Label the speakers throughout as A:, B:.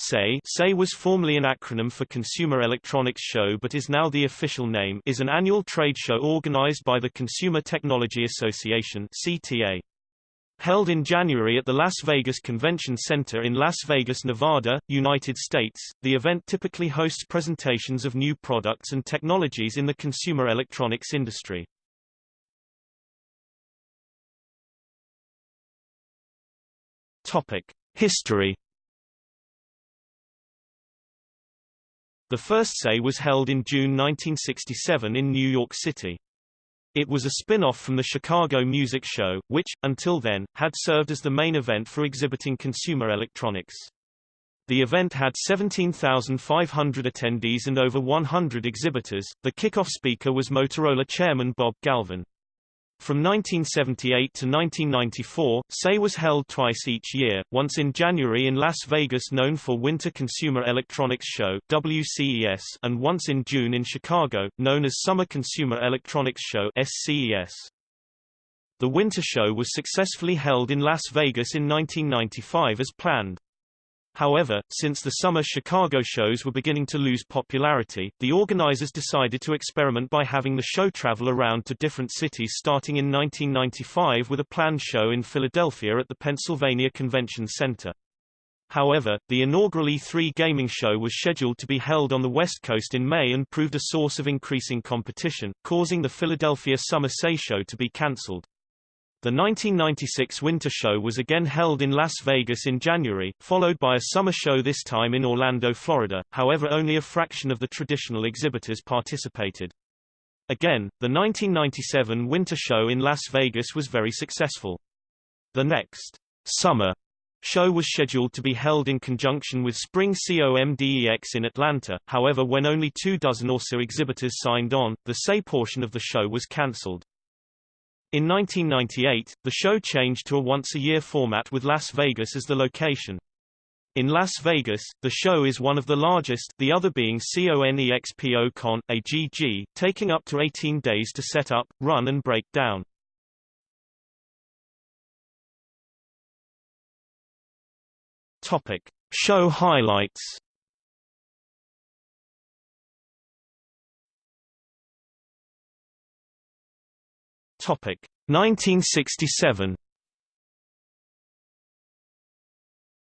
A: CES was formerly an acronym for Consumer Electronics Show but is now the official name is an annual trade show organized by the Consumer Technology Association CTA. Held in January at the Las Vegas Convention Center in Las Vegas, Nevada, United States, the event typically hosts presentations of new products and technologies in the consumer electronics industry. Topic: History The first CES was held in June 1967 in New York City. It was a spin-off from the Chicago Music Show, which, until then, had served as the main event for exhibiting consumer electronics. The event had 17,500 attendees and over 100 exhibitors. The kickoff speaker was Motorola chairman Bob Galvin. From 1978 to 1994, CES was held twice each year, once in January in Las Vegas known for Winter Consumer Electronics Show WCES and once in June in Chicago, known as Summer Consumer Electronics Show SCES. The Winter Show was successfully held in Las Vegas in 1995 as planned. However, since the summer Chicago shows were beginning to lose popularity, the organizers decided to experiment by having the show travel around to different cities starting in 1995 with a planned show in Philadelphia at the Pennsylvania Convention Center. However, the inaugural E3 gaming show was scheduled to be held on the West Coast in May and proved a source of increasing competition, causing the Philadelphia Summer CES show to be cancelled. The 1996 Winter Show was again held in Las Vegas in January, followed by a summer show this time in Orlando, Florida, however only a fraction of the traditional exhibitors participated. Again, the 1997 Winter Show in Las Vegas was very successful. The next summer show was scheduled to be held in conjunction with Spring COMDEX in Atlanta, however when only two dozen or so exhibitors signed on, the CES portion of the show was cancelled. In 1998, the show changed to a once-a-year format with Las Vegas as the location. In Las Vegas, the show is one of the largest, the other being CONEXPO Con, AGG, taking up to 18 days to set up, run and break down. Topic. Show highlights Topic 1967.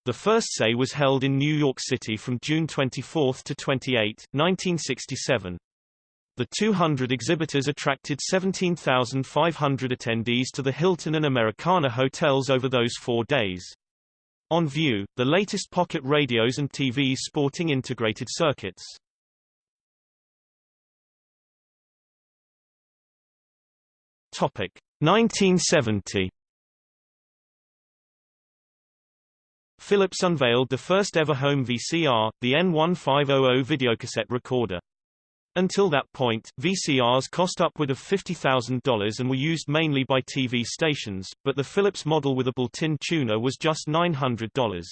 A: The first CES was held in New York City from June 24 to 28, 1967. The 200 exhibitors attracted 17,500 attendees to the Hilton and Americana hotels over those four days. On view, the latest pocket radios and TVs sporting integrated circuits. Topic 1970. Philips unveiled the first ever home VCR, the N1500 videocassette recorder. Until that point, VCRs cost upward of $50,000 and were used mainly by TV stations, but the Philips model with a built-in tuner was just $900.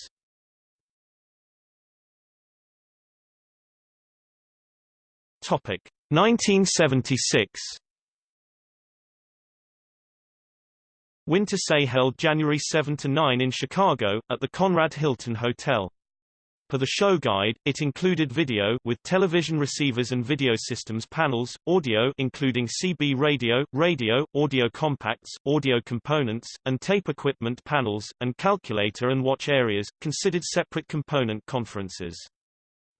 A: Topic 1976. Winter CES held January 7–9 in Chicago, at the Conrad Hilton Hotel. Per the show guide, it included video with television receivers and video systems panels, audio including CB radio, radio, audio compacts, audio components, and tape equipment panels, and calculator and watch areas, considered separate component conferences.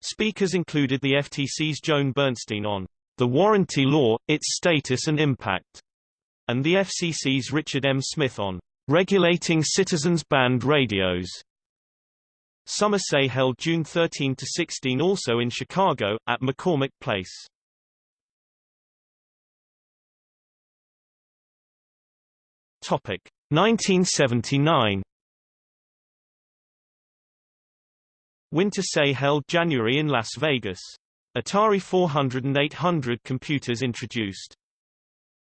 A: Speakers included the FTC's Joan Bernstein on the warranty law, its status and impact, and the FCC's Richard M. Smith on regulating citizens band radios. Summer CES held June 13 to 16 also in Chicago, at McCormick Place. Topic 1979. Winter CES held January in Las Vegas. Atari 400 and 800 computers introduced.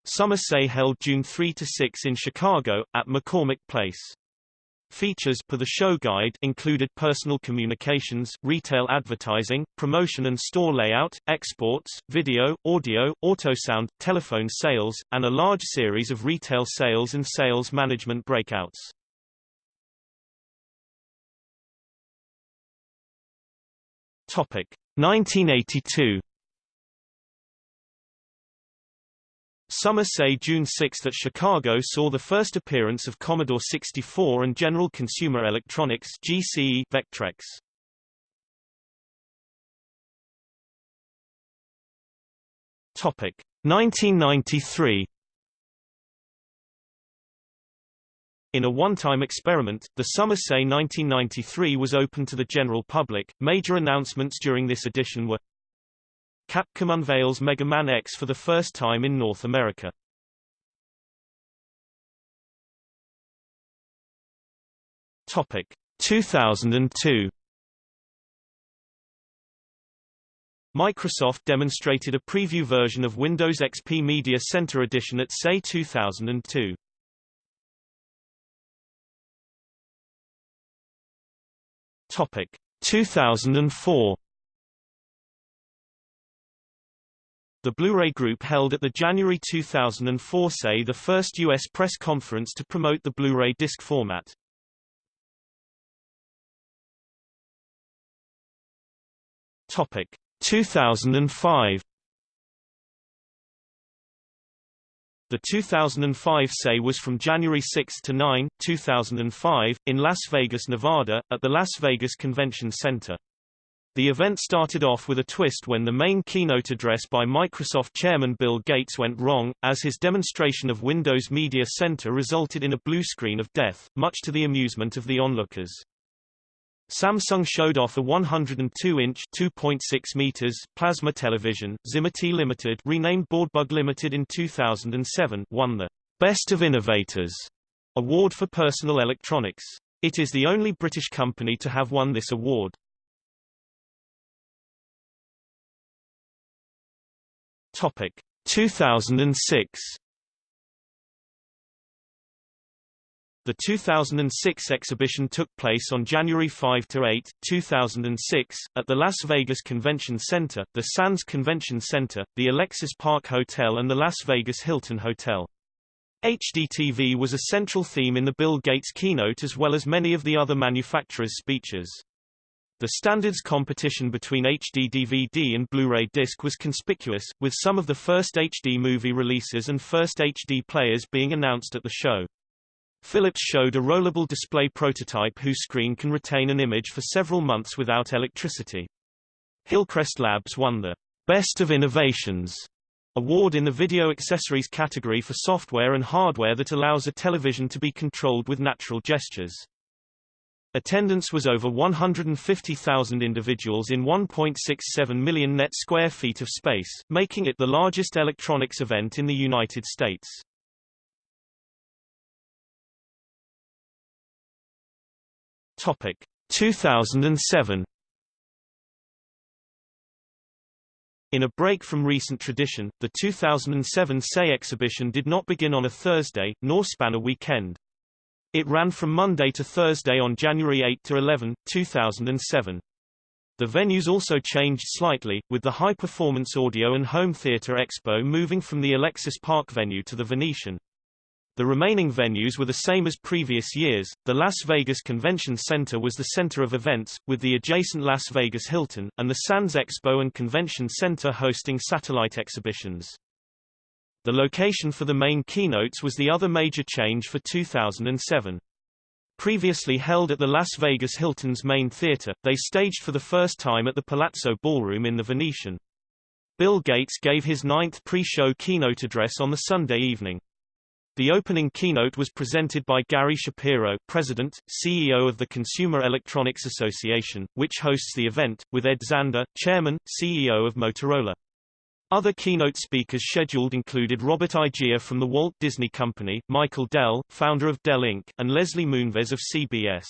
A: Summer CES held June 3 to 6 in Chicago at McCormick Place. Features per the show guide included personal communications, retail advertising, promotion and store layout, exports, video, audio, autosound, telephone sales, and a large series of retail sales and sales management breakouts. Topic 1982 Summer CES June 6 at Chicago saw the first appearance of Commodore 64 and General Consumer Electronics GCE Vectrex. Topic 1993 In a one-time experiment, the Summer CES 1993 was open to the general public. Major announcements during this edition were Capcom unveils Mega Man X for the first time in North America. Topic 2002 Microsoft demonstrated a preview version of Windows XP Media Center Edition at CES 2002. Topic 2004 The Blu-ray Group held at the January 2004 CES the first U.S. press conference to promote the Blu-ray disc format. Topic 2005 The 2005 CES was from January 6 to 9, 2005, in Las Vegas, Nevada, at the Las Vegas Convention Center. The event started off with a twist when the main keynote address by Microsoft chairman Bill Gates went wrong, as his demonstration of Windows Media Center resulted in a blue screen of death, much to the amusement of the onlookers. Samsung showed off a 102-inch (2.6 meters) plasma television. Zimity Limited, renamed Boardbug Limited in 2007, won the Best of Innovators award for personal electronics. It is the only British company to have won this award. Topic 2006 The 2006 exhibition took place on January 5 to 8, 2006, at the Las Vegas Convention Center, the Sands Convention Center, the Alexis Park Hotel and the Las Vegas Hilton Hotel. HDTV was a central theme in the Bill Gates keynote as well as many of the other manufacturers' speeches. The standards competition between HD DVD and Blu-ray disc was conspicuous, with some of the first HD movie releases and first HD players being announced at the show. Philips showed a rollable display prototype whose screen can retain an image for several months without electricity. Hillcrest Labs won the Best of Innovations award in the video accessories category for software and hardware that allows a television to be controlled with natural gestures. Attendance was over 150,000 individuals in 1.67 million net square feet of space, making it the largest electronics event in the United States. Topic 2007 In a break from recent tradition, the 2007 CES exhibition did not begin on a Thursday, nor span a weekend. It ran from Monday to Thursday on January 8 to 11, 2007. The venues also changed slightly, with the High Performance Audio and Home Theater Expo moving from the Alexis Park venue to the Venetian. The remaining venues were the same as previous years. The Las Vegas Convention Center was the center of events, with the adjacent Las Vegas Hilton, and the Sands Expo and Convention Center hosting satellite exhibitions. The location for the main keynotes was the other major change for 2007. Previously held at the Las Vegas Hilton's main theater, they staged for the first time at the Palazzo Ballroom in the Venetian. Bill Gates gave his ninth pre-show keynote address on the Sunday evening. The opening keynote was presented by Gary Shapiro, President, CEO of the Consumer Electronics Association, which hosts the event, with Ed Zander, Chairman, CEO of Motorola. Other keynote speakers scheduled included Robert Iger from the Walt Disney Company, Michael Dell, founder of Dell Inc., and Leslie Moonves of CBS.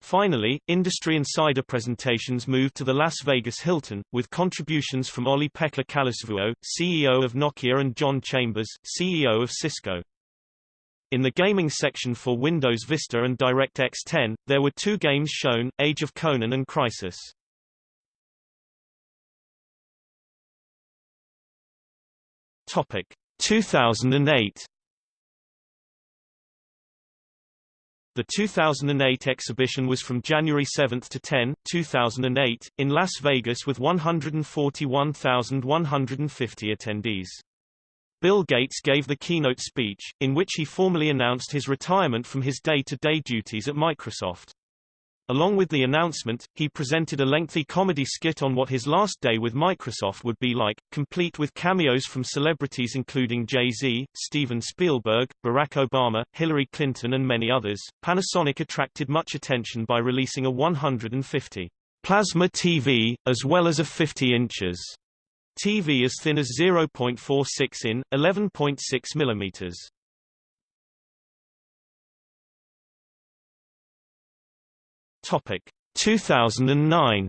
A: Finally, industry insider presentations moved to the Las Vegas Hilton, with contributions from Olli-Pekka Kallasvuo, CEO of Nokia and John Chambers, CEO of Cisco. In the gaming section for Windows Vista and DirectX 10, there were two games shown, Age of Conan and Crysis. Topic 2008 The 2008 exhibition was from January 7 to 10, 2008, in Las Vegas with 141,150 attendees. Bill Gates gave the keynote speech, in which he formally announced his retirement from his day-to-day -day duties at Microsoft. Along with the announcement, he presented a lengthy comedy skit on what his last day with Microsoft would be like, complete with cameos from celebrities including Jay-Z, Steven Spielberg, Barack Obama, Hillary Clinton and many others. Panasonic attracted much attention by releasing a 150 plasma TV, as well as a 50 inches TV as thin as 0.46 in, 11.6 mm. Topic 2009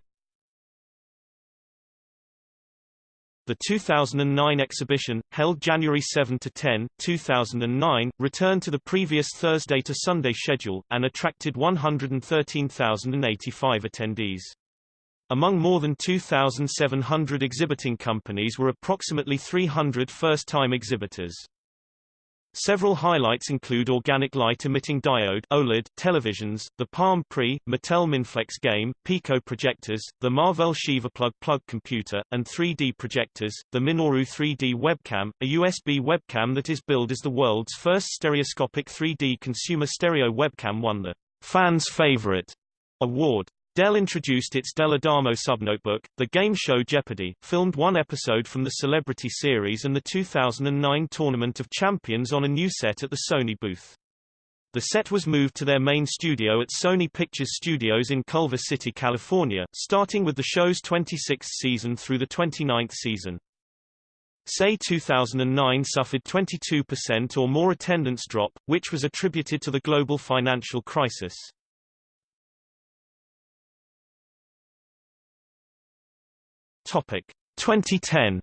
A: The 2009 exhibition, held January 7 to 10, 2009, returned to the previous Thursday to Sunday schedule, and attracted 113,085 attendees. Among more than 2,700 exhibiting companies were approximately 300 first-time exhibitors. Several highlights include organic light-emitting diode OLED televisions, the Palm Pre, Mattel Mindflex game, Pico projectors, the Marvell SheevaPlug Plug computer, and 3D projectors, the Minoru 3D webcam, a USB webcam that is billed as the world's first stereoscopic 3D consumer stereo webcam won the Fans Favorite award. Dell introduced its Dell Adamo subnotebook, the game show Jeopardy! filmed one episode from the Celebrity Series and the 2009 Tournament of Champions on a new set at the Sony booth. The set was moved to their main studio at Sony Pictures Studios in Culver City, California, starting with the show's 26th season through the 29th season. CES 2009 suffered 22% or more attendance drop, which was attributed to the global financial crisis. Topic 2010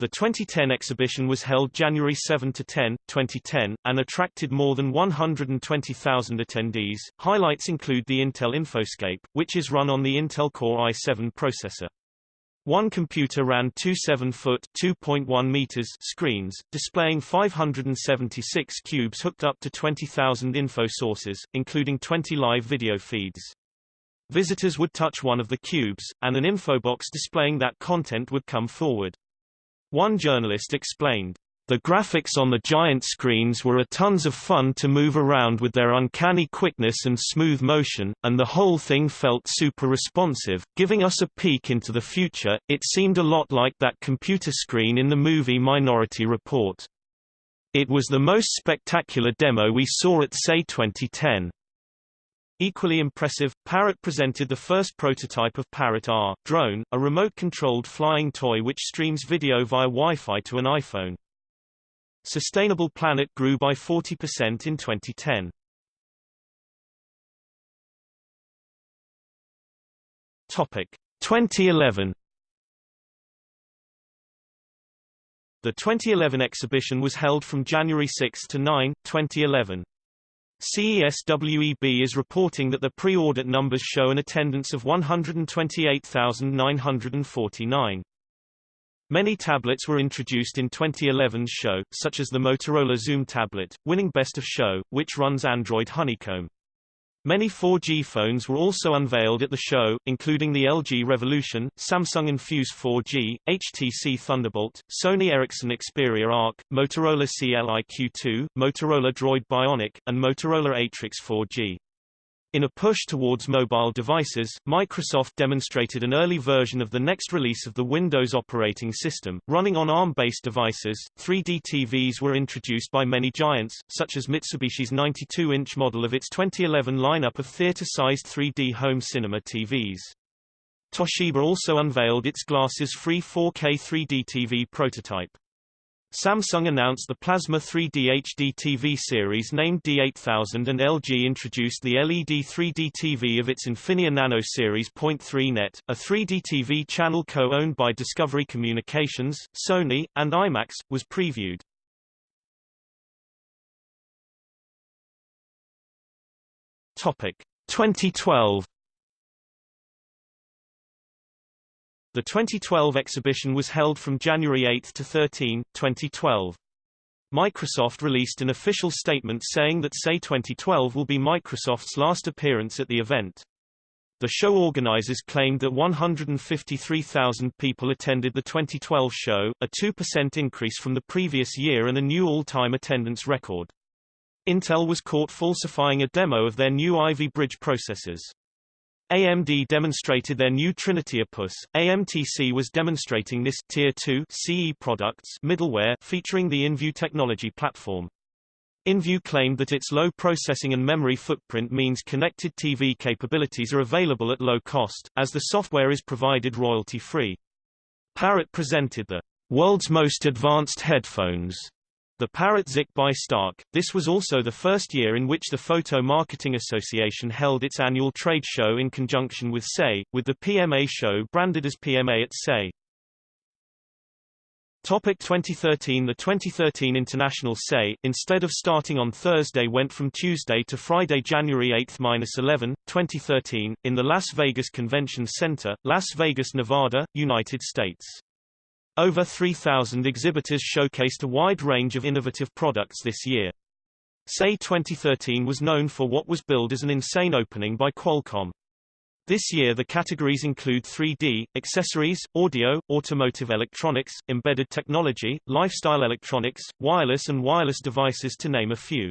A: The 2010 exhibition was held January 7 to 10, 2010, and attracted more than 120,000 attendees. Highlights include the Intel Infoscape, which is run on the Intel Core i7 processor. One computer ran two 7-foot (2.1 meters) screens, displaying 576 cubes hooked up to 20,000 info sources, including 20 live video feeds. Visitors would touch one of the cubes, and an info box displaying that content would come forward. One journalist explained, the graphics on the giant screens were a tons of fun to move around with their uncanny quickness and smooth motion, and the whole thing felt super responsive, giving us a peek into the future. It seemed a lot like that computer screen in the movie Minority Report. It was the most spectacular demo we saw at CES 2010. Equally impressive, Parrot presented the first prototype of Parrot AR.Drone, a remote-controlled flying toy which streams video via Wi-Fi to an iPhone. Sustainable Planet grew by 40% in 2010. Topic 2011 The 2011 exhibition was held from January 6 to 9, 2011. CESWEB is reporting that the pre-audit numbers show an attendance of 128,949. Many tablets were introduced in 2011's show, such as the Motorola Xoom tablet, winning Best of Show, which runs Android Honeycomb. Many 4G phones were also unveiled at the show, including the LG Revolution, Samsung Infuse 4G, HTC Thunderbolt, Sony Ericsson Xperia Arc, Motorola CL-IQ2, Motorola Droid Bionic, and Motorola Atrix 4G. In a push towards mobile devices, Microsoft demonstrated an early version of the next release of the Windows operating system, running on ARM-based devices. 3D TVs were introduced by many giants, such as Mitsubishi's 92-inch model of its 2011 lineup of theater-sized 3D home cinema TVs. Toshiba also unveiled its glasses-free 4K 3D TV prototype. Samsung announced the Plasma 3D HD TV series named D8000 and LG introduced the LED 3D TV of its Infinia Nano series .3 Net, a 3D TV channel co-owned by Discovery Communications, Sony, and IMAX, was previewed. Topic 2012 The 2012 exhibition was held from January 8 to 13, 2012. Microsoft released an official statement saying that CES 2012 will be Microsoft's last appearance at the event. The show organizers claimed that 153,000 people attended the 2012 show, a 2% increase from the previous year and a new all-time attendance record. Intel was caught falsifying a demo of their new Ivy Bridge processors. AMD demonstrated their new Trinity APUs. AMTC was demonstrating this Tier 2 CE products middleware featuring the InView technology platform. InView claimed that its low processing and memory footprint means connected TV capabilities are available at low cost, as the software is provided royalty-free. Parrot presented the world's most advanced headphones the Parrot by Starck. This was also the first year in which the Photo Marketing Association held its annual trade show in conjunction with CES, with the PMA show branded as PMA at CES. Topic 2013 The 2013 International CES, instead of starting on Thursday went from Tuesday to Friday January 8-11, 2013, in the Las Vegas Convention Center, Las Vegas, Nevada, United States. Over 3,000 exhibitors showcased a wide range of innovative products this year. CES 2013 was known for what was billed as an insane opening by Qualcomm. This year the categories include 3D, accessories, audio, automotive electronics, embedded technology, lifestyle electronics, wireless and wireless devices to name a few.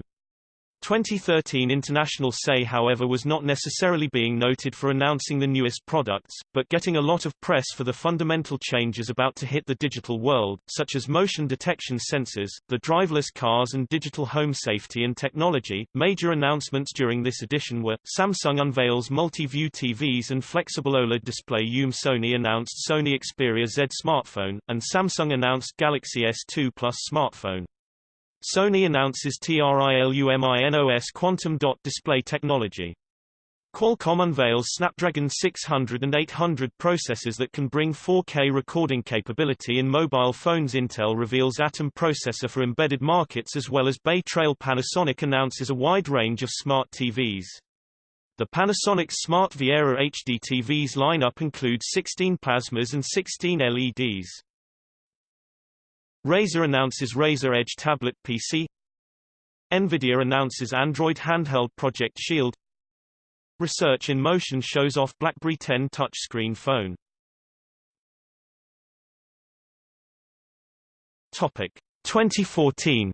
A: 2013 International CES however was not necessarily being noted for announcing the newest products, but getting a lot of press for the fundamental changes about to hit the digital world, such as motion detection sensors, the driverless cars and digital home safety and technology. Major announcements during this edition were, Samsung unveils multi-view TVs and flexible OLED display UM Sony announced Sony Xperia Z smartphone, and Samsung announced Galaxy S2 Plus smartphone. Sony announces TRILUMINOS quantum dot display technology. Qualcomm unveils Snapdragon 600 and 800 processors that can bring 4K recording capability in mobile phones Intel reveals Atom processor for embedded markets as well as Bay Trail Panasonic announces a wide range of smart TVs. The Panasonic Smart Viera HD TVs lineup includes 16 plasmas and 16 LEDs. Razer announces Razer Edge tablet PC NVIDIA announces Android handheld Project Shield. Research in Motion shows off BlackBerry 10 touchscreen phone. Topic 2014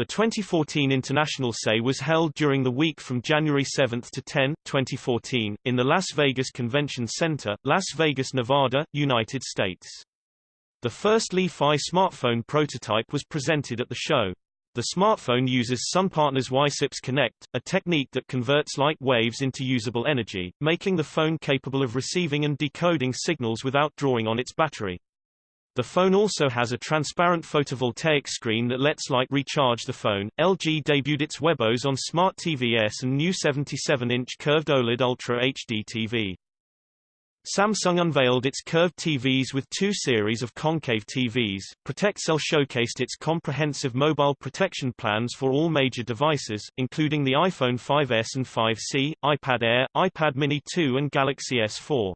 A: The 2014 International CES was held during the week from January 7 to 10, 2014, in the Las Vegas Convention Center, Las Vegas, Nevada, United States. The first Li-Fi smartphone prototype was presented at the show. The smartphone uses Sun Partners Wysips Connect, a technique that converts light waves into usable energy, making the phone capable of receiving and decoding signals without drawing on its battery. The phone also has a transparent photovoltaic screen that lets light recharge the phone. LG debuted its WebOS on Smart TV S and new 77-inch curved OLED Ultra HD TV. Samsung unveiled its curved TVs with two series of concave TVs. ProtectCell showcased its comprehensive mobile protection plans for all major devices, including the iPhone 5s and 5c, iPad Air, iPad Mini 2 and Galaxy S4.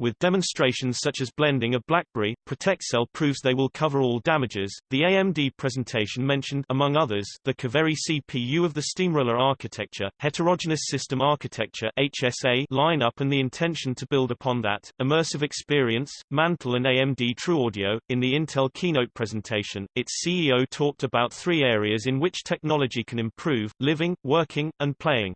A: With demonstrations such as blending of BlackBerry, ProtectCell proves they will cover all damages. The AMD presentation mentioned, among others, the Kaveri CPU of the Steamroller architecture, heterogeneous system architecture (HSA) lineup, and the intention to build upon that. Immersive experience, Mantle, and AMD TrueAudio. In the Intel keynote presentation, its CEO talked about three areas in which technology can improve: living, working, and playing.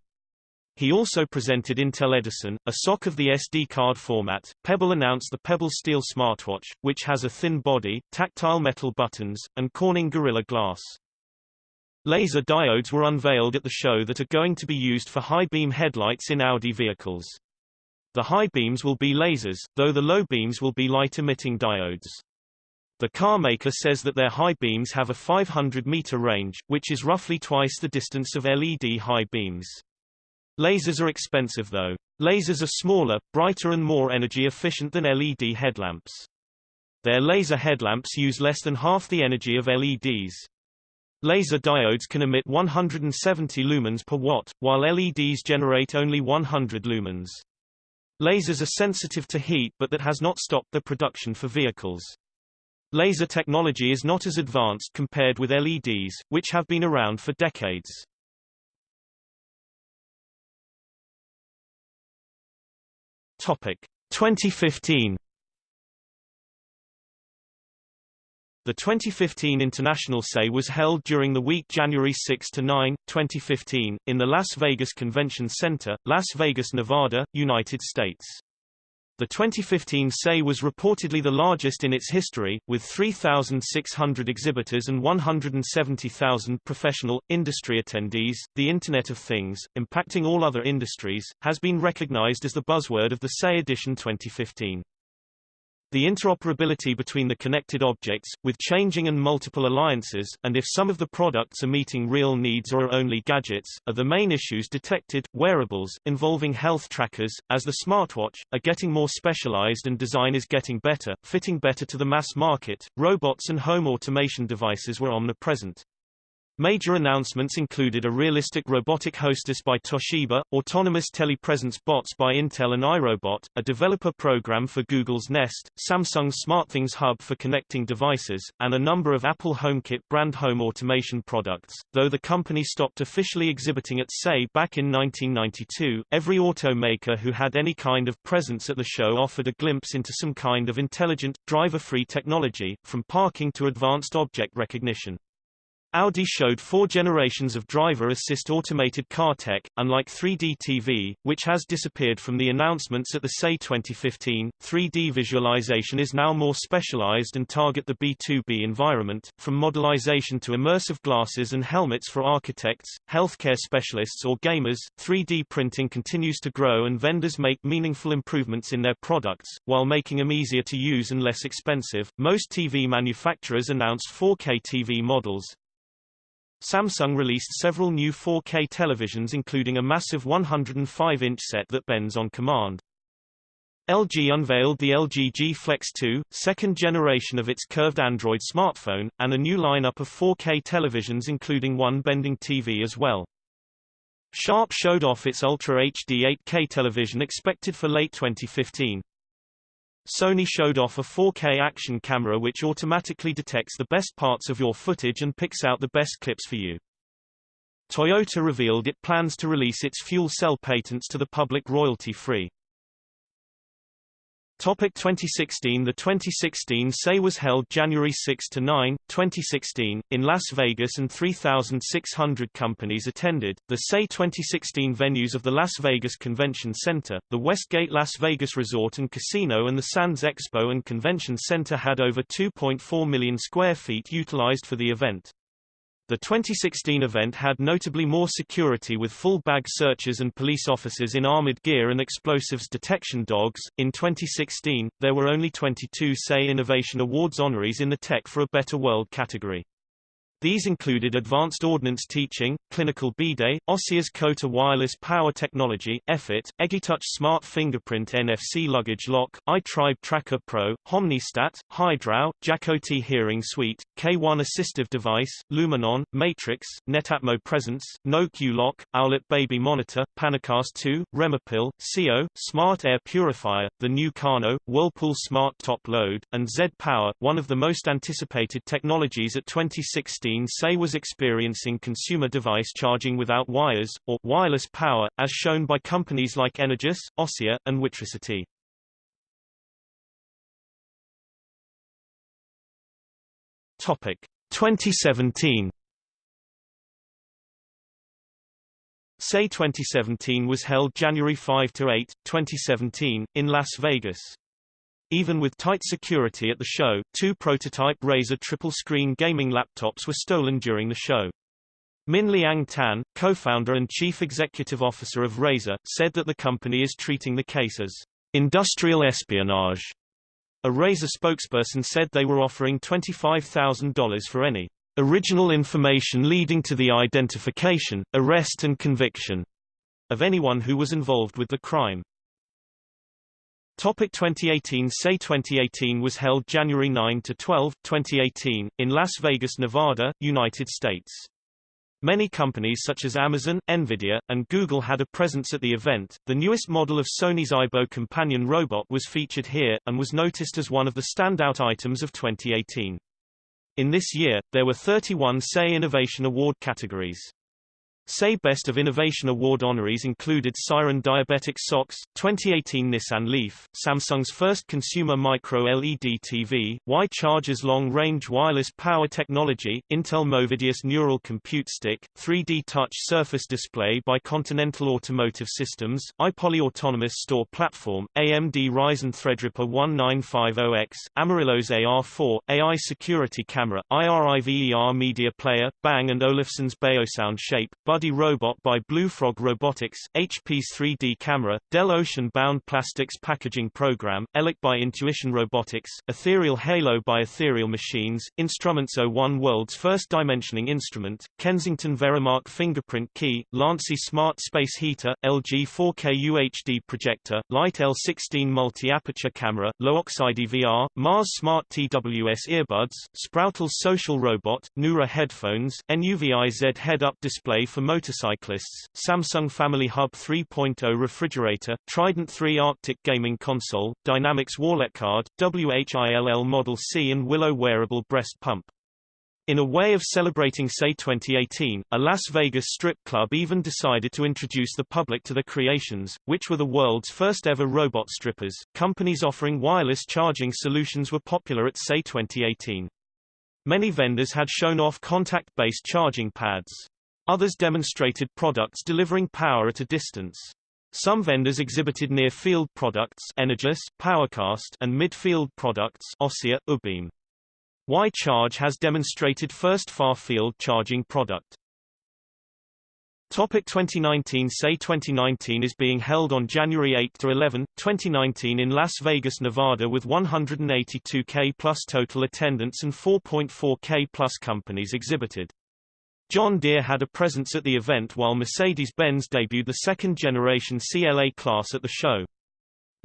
A: He also presented Intel Edison, a SoC of the SD card format. Pebble announced the Pebble Steel smartwatch, which has a thin body, tactile metal buttons, and Corning Gorilla Glass. Laser diodes were unveiled at the show that are going to be used for high beam headlights in Audi vehicles. The high beams will be lasers, though the low beams will be light-emitting diodes. The carmaker says that their high beams have a 500-meter range, which is roughly twice the distance of LED high beams. Lasers are expensive though. Lasers are smaller, brighter and more energy efficient than LED headlamps. Their laser headlamps use less than half the energy of LEDs. Laser diodes can emit 170 lumens per watt, while LEDs generate only 100 lumens. Lasers are sensitive to heat but that has not stopped the production for vehicles. Laser technology is not as advanced compared with LEDs, which have been around for decades. Topic 2015 The 2015 International CES was held during the week January 6 to 9, 2015, in the Las Vegas Convention Center, Las Vegas, Nevada, United States. The 2015 CES was reportedly the largest in its history, with 3,600 exhibitors and 170,000 professional, industry attendees. The Internet of Things, impacting all other industries, has been recognized as the buzzword of the CES edition 2015. The interoperability between the connected objects, with changing and multiple alliances, and if some of the products are meeting real needs or are only gadgets, are the main issues detected. Wearables, involving health trackers, as the smartwatch, are getting more specialized and design is getting better, fitting better to the mass market. Robots and home automation devices were omnipresent. Major announcements included a realistic robotic hostess by Toshiba, autonomous telepresence bots by Intel and iRobot, a developer program for Google's Nest, Samsung's SmartThings hub for connecting devices, and a number of Apple HomeKit brand home automation products. Though the company stopped officially exhibiting at CES back in 1992, every automaker who had any kind of presence at the show offered a glimpse into some kind of intelligent, driver-free technology, from parking to advanced object recognition. Audi showed four generations of driver-assist automated car tech, unlike 3D TV, which has disappeared from the announcements at the CES 2015. 3D visualization is now more specialized and target the B2B environment, from modelization to immersive glasses and helmets for architects, healthcare specialists or gamers. 3D printing continues to grow and vendors make meaningful improvements in their products, while making them easier to use and less expensive. Most TV manufacturers announced 4K TV models, Samsung released several new 4K televisions including a massive 105-inch set that bends on command. LG unveiled the LG G Flex 2, second generation of its curved Android smartphone, and a new lineup of 4K televisions including one bending TV as well. Sharp showed off its Ultra HD 8K television expected for late 2015. Sony showed off a 4K action camera which automatically detects the best parts of your footage and picks out the best clips for you. Toyota revealed it plans to release its fuel cell patents to the public royalty-free. Topic 2016 The 2016 CES was held January 6 to 9, 2016, in Las Vegas and 3,600 companies attended. The CES 2016 venues of the Las Vegas Convention Center, the Westgate Las Vegas Resort and Casino and the Sands Expo and Convention Center had over 2.4 million square feet utilized for the event. The 2016 event had notably more security with full bag searches and police officers in armored gear and explosives detection dogs. In 2016, there were only 22 CES Innovation Awards honorees in the Tech for a Better World category. These included advanced ordnance teaching, clinical B-Day, Ossia's COTA wireless power technology, EFIT, EGITouch smart fingerprint NFC luggage lock, iTribe Tracker Pro, Homnistat, Hydrow, Jacoti hearing suite, K1 assistive device, Lumenon, Matrix, Netatmo presence, NoQ lock, Owlet baby monitor, Panacast 2, Remapil, CO, Smart air purifier, the new Kano, Whirlpool smart top load, and Z Power, one of the most anticipated technologies at 2016 2015 CES was experiencing consumer device charging without wires, or wireless power, as shown by companies like Energous, Ossia, and Witricity. Topic 2017 CES 2017 was held January 5 to 8, 2017, in Las Vegas. Even with tight security at the show, two prototype Razer triple-screen gaming laptops were stolen during the show. Min Liang Tan, co-founder and chief executive officer of Razer, said that the company is treating the case as industrial espionage. A Razer spokesperson said they were offering $25,000 for any original information leading to the identification, arrest and conviction of anyone who was involved with the crime. Topic 2018 CES 2018 was held January 9 to 12, 2018, in Las Vegas, Nevada, United States. Many companies such as Amazon, Nvidia, and Google had a presence at the event. The newest model of Sony's Aibo companion robot was featured here, and was noticed as one of the standout items of 2018. In this year, there were 31 CES Innovation Award categories. CES Best of Innovation Award honorees included Siren Diabetic Socks, 2018 Nissan Leaf, Samsung's first consumer micro-LED TV, Y-Charger's long-range wireless power technology, Intel Movidius Neural Compute Stick, 3D Touch Surface Display by Continental Automotive Systems, iPoly Autonomous Store Platform, AMD Ryzen Threadripper 1950X, Amarillo's AR4, AI Security Camera, IRIVER Media Player, Bang & Olufsen's Beosound Shape, Buddy Robot by Blue Frog Robotics, HP's 3D camera, Dell Ocean Bound Plastics Packaging Program, ElliQ by Intuition Robotics, Ethereal Halo by Ethereal Machines, Instruments 01 World's first dimensioning instrument, Kensington Verimark Fingerprint Key, Lancy Smart Space Heater, LG 4K UHD Projector, Light L16 Multi-Aperture Camera, Low-Oxide VR, Mars Smart TWS Earbuds, Sproutl's Social Robot, Nura Headphones, NUVI-Z Head-Up Display for motorcyclists, Samsung Family Hub 3.0 refrigerator, Trident 3 Arctic gaming console, Dynamics Wallet card, WHILL Model C and Willow wearable breast pump. In a way of celebrating CES 2018, a Las Vegas strip club even decided to introduce the public to the creations, which were the world's first ever robot strippers. Companies offering wireless charging solutions were popular at CES 2018. Many vendors had shown off contact-based charging pads. Others demonstrated products delivering power at a distance. Some vendors exhibited near-field products Energous, Powercast, and mid-field products Ossia, Ubeam. Wi-Charge has demonstrated first far-field charging product. Topic 2019 CES 2019 is being held on January 8 to 11, 2019 in Las Vegas, Nevada with 182k plus total attendance and 4.4k plus companies exhibited. John Deere had a presence at the event while Mercedes-Benz debuted the second-generation CLA class at the show.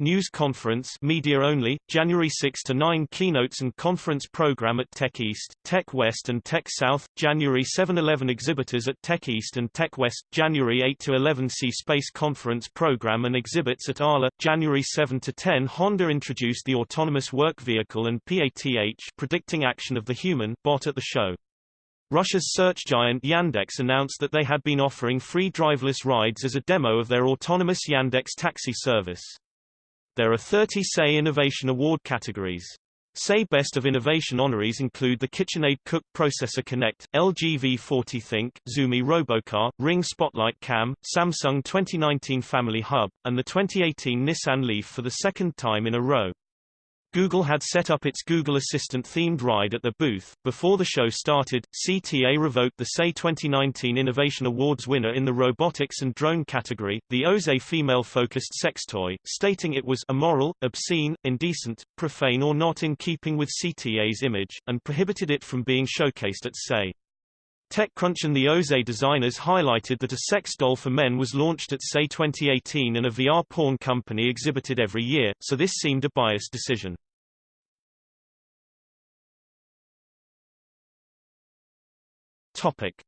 A: News conference media only, January 6 to 9 keynotes and conference program at Tech East, Tech West and Tech South, January 7-11 exhibitors at Tech East and Tech West, January 8 to 11 C Space conference program and exhibits at ALA, January 7 to 10 Honda introduced the autonomous work vehicle and PATH predicting action of the human bot at the show. Russia's search giant Yandex announced that they had been offering free driverless rides as a demo of their autonomous Yandex taxi service. There are 30 CES Innovation Award categories. CES Best of Innovation honorees include the KitchenAid Cook Processor Connect, LG V40 ThinQ, Zoomy Robocar, Ring Spotlight Cam, Samsung 2019 Family Hub, and the 2018 Nissan Leaf for the second time in a row. Google had set up its Google Assistant-themed ride at the booth. Before the show started, CTA revoked the CES 2019 Innovation Awards winner in the robotics and drone category, the Osé female-focused sex toy, stating it was immoral, obscene, indecent, profane or not in keeping with CTA's image, and prohibited it from being showcased at CES. TechCrunch and the Osé designers highlighted that a sex doll for men was launched at CES 2018 and a VR porn company exhibited every year, so this seemed a biased decision. Topic: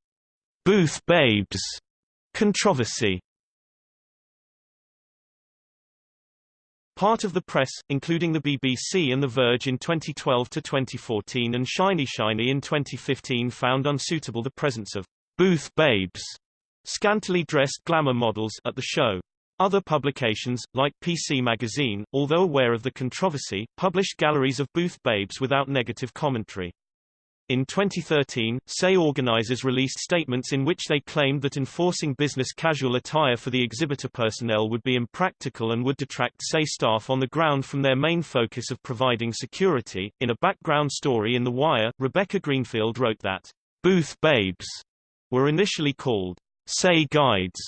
A: Booth Babes controversy. Part of the press, including the BBC and The Verge in 2012 to 2014 and Shiny Shiny in 2015 found unsuitable the presence of booth babes, scantily dressed glamour models at the show. Other publications, like PC Magazine, although aware of the controversy, published galleries of booth babes without negative commentary. In 2013, CES organizers released statements in which they claimed that enforcing business casual attire for the exhibitor personnel would be impractical and would detract CES staff on the ground from their main focus of providing security. In a background story in The Wire, Rebecca Greenfield wrote that, Booth Babes were initially called CES Guides,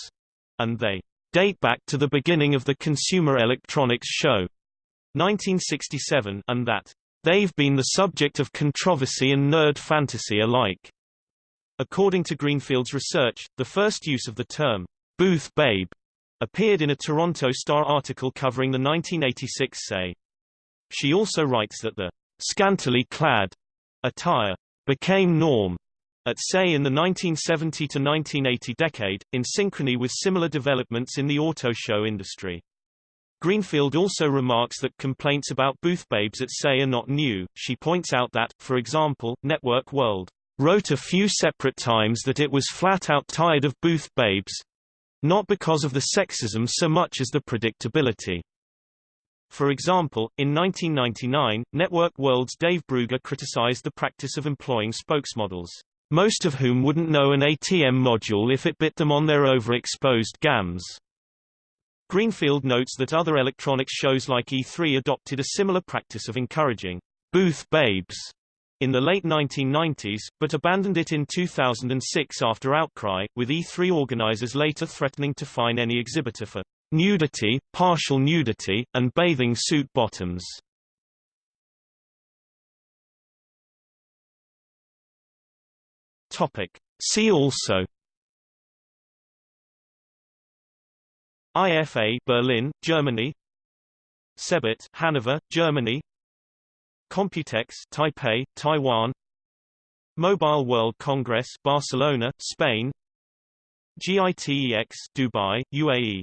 A: and they date back to the beginning of the Consumer Electronics Show, 1967, and that They've been the subject of controversy and nerd fantasy alike. According to Greenfield's research, the first use of the term, booth babe, appeared in a Toronto Star article covering the 1986 CES. She also writes that the scantily clad attire became norm at CES in the 1970 to 1980 decade, in synchrony with similar developments in the auto show industry. Greenfield also remarks that complaints about booth babes at CES are not new. She points out that, for example, Network World wrote a few separate times that it was flat out tired of booth babes, not because of the sexism so much as the predictability. For example, in 1999, Network World's Dave Brugger criticized the practice of employing spokesmodels, most of whom wouldn't know an ATM module if it bit them on their overexposed gams. Greenfield notes that other electronics shows like E3 adopted a similar practice of encouraging booth babes in the late 1990s, but abandoned it in 2006 after outcry, with E3 organizers later threatening to fine any exhibitor for nudity, partial nudity, and bathing suit bottoms. Topic. See also IFA Berlin, Germany. CeBIT Hanover, Germany. Computex Taipei, Taiwan. Mobile World Congress Barcelona, Spain. GITEX Dubai, UAE